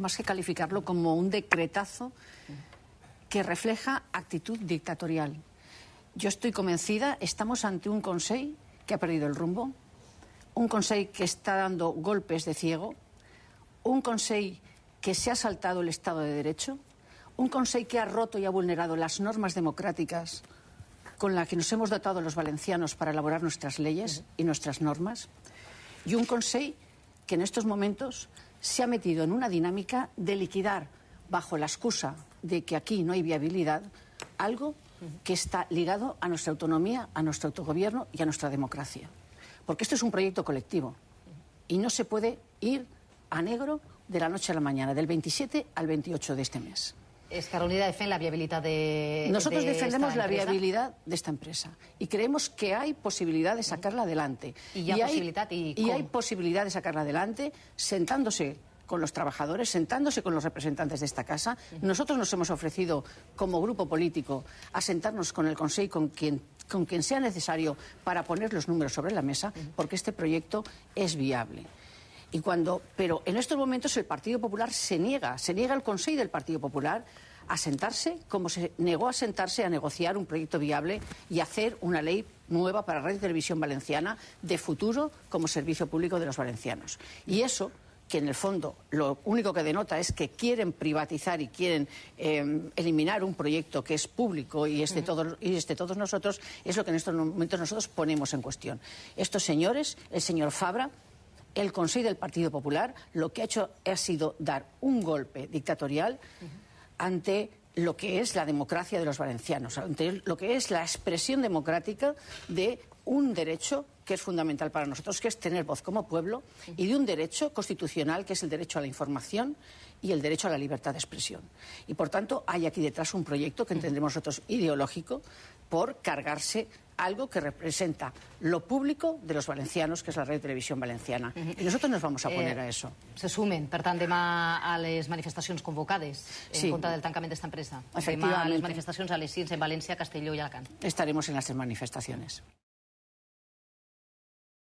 más que calificarlo como un decretazo que refleja actitud dictatorial. Yo estoy convencida, estamos ante un Consejo que ha perdido el rumbo, un Consejo que está dando golpes de ciego, un Consejo que se ha saltado el Estado de Derecho, un Consejo que ha roto y ha vulnerado las normas democráticas con las que nos hemos dotado los valencianos para elaborar nuestras leyes y nuestras normas, y un Consejo que en estos momentos se ha metido en una dinámica de liquidar, bajo la excusa de que aquí no hay viabilidad, algo que está ligado a nuestra autonomía, a nuestro autogobierno y a nuestra democracia. Porque esto es un proyecto colectivo y no se puede ir a negro de la noche a la mañana, del 27 al 28 de este mes. Unida defiende la viabilidad de Nosotros de defendemos esta la empresa? viabilidad de esta empresa y creemos que hay posibilidad de sacarla adelante. Y ya hay- posibilidad, ¿y y hay posibilidad de sacarla adelante sentándose con los trabajadores, sentándose con los representantes de esta casa. Nosotros nos hemos ofrecido como grupo político a sentarnos con el Consejo con quien con quien sea necesario para poner los números sobre la mesa, porque este proyecto es viable. Y cuando, pero en estos momentos el Partido Popular se niega, se niega el Consejo del Partido Popular a sentarse como se negó a sentarse a negociar un proyecto viable y hacer una ley nueva para Radio Televisión Valenciana de futuro como servicio público de los valencianos. Y eso que en el fondo lo único que denota es que quieren privatizar y quieren eh, eliminar un proyecto que es público y es, de todos, y es de todos nosotros, es lo que en estos momentos nosotros ponemos en cuestión. Estos señores, el señor Fabra, el Consejo del Partido Popular lo que ha hecho ha sido dar un golpe dictatorial ante lo que es la democracia de los valencianos, ante lo que es la expresión democrática de un derecho que es fundamental para nosotros, que es tener voz como pueblo, y de un derecho constitucional que es el derecho a la información y el derecho a la libertad de expresión. Y por tanto hay aquí detrás un proyecto que entendemos nosotros ideológico por cargarse algo que representa lo público de los valencianos, que es la red de televisión valenciana. Y nosotros nos vamos a poner Eh, a eso. Se sumen, per tant, demà a les manifestacions convocades en Sí. contra del tancament d'esta empresa. Demà a les manifestacions a les 6 en València, Castelló i Alacant. Estaremos en las manifestaciones.